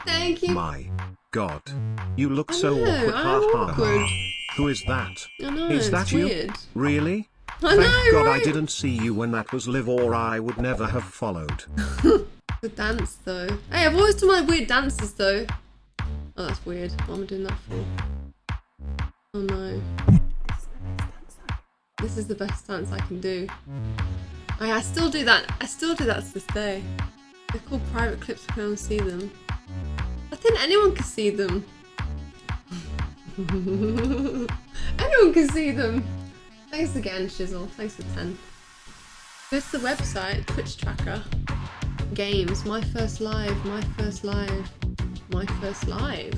Thank you. My God. You look I so know, awkward. I Ha am ha awkward. Who is that? I know, Is that you? weird. Really? I Thank know, God I didn't see you when that was live or I would never have followed. The dance though. Hey, I've always done my weird dances though. Oh, that's weird. What am I doing that for? Oh no. This is the best dance I can do. I, I still do that. I still do that to this day. They're called private clips. We can only see them. I think anyone can see them. anyone can see them. Thanks again, Shizzle. Thanks for 10. Go the website, Twitch tracker. Games, my first live, my first live, my first live.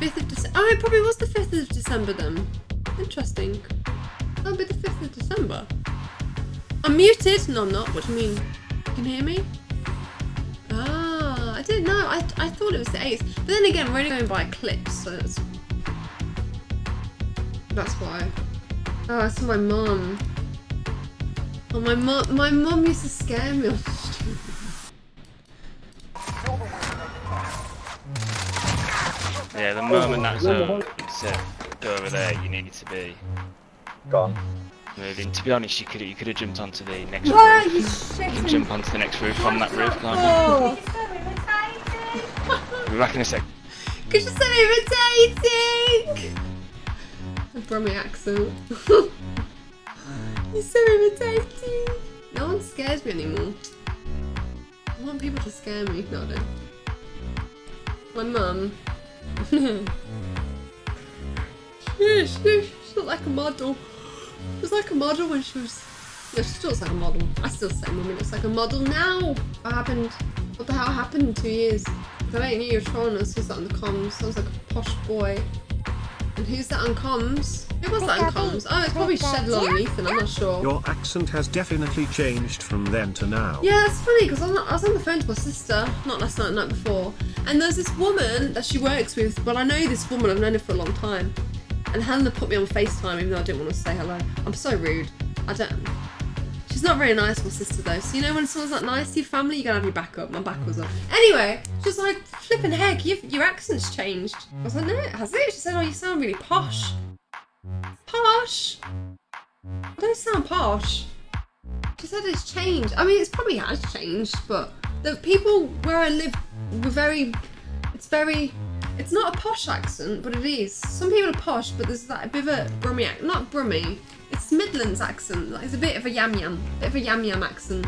5th of December. Oh, it probably was the 5th of December then. Interesting. That'll be the 5th of December. I'm muted. No, I'm not. What do you mean? You can hear me? Ah, I know. I, I thought it was the 8th. But then again, we're only going by clips, so that's. That's why. Oh, that's my mum. Oh, my mum, my mum used to scare me on the street. Yeah, the moment that zone said go over there, you needed to be Gone. moving. To be honest, you could you could have jumped onto the next Why are roof. you You can jump onto the next roof on that roof, can't Oh, you? Be back in a sec. because you're so irritating! A Brummy accent. you're so irritating. No one scares me anymore. I want people to scare me. No, I don't. My mum. yeah, she, she looked like a model. She was like a model when she was. Yeah, she still looks like a model. I still say mummy looks like a model now. What happened? What the hell happened in two years? That ain't you, you're trolling us. Who's that on the comms? Sounds like a posh boy. And who's that on comms? Who was that on comms? Oh, it's probably Shedlon and Ethan, I'm not sure. Your accent has definitely changed from then to now. Yeah, it's funny because I was on the phone to my sister, not last night, the night before, and there's this woman that she works with. Well, I know this woman, I've known her for a long time. And Hannah put me on FaceTime even though I didn't want to say hello. I'm so rude. I don't. She's not very nice, my sister, though. So, you know, when someone's not nice to your family, you gotta have your back up. My back was up. Anyway, she was like, flipping heck, your accent's changed. I was like, no, it has it? She said, oh, you sound really posh. Posh? I don't sound posh. She said it's changed. I mean, it's probably has changed, but the people where I live were very. It's very. It's not a posh accent, but it is. Some people are posh, but there's that bit of a Brummy accent. Not Brummy. Midlands accent. Like, it's a bit of a yam yam. Bit of a yam yam accent.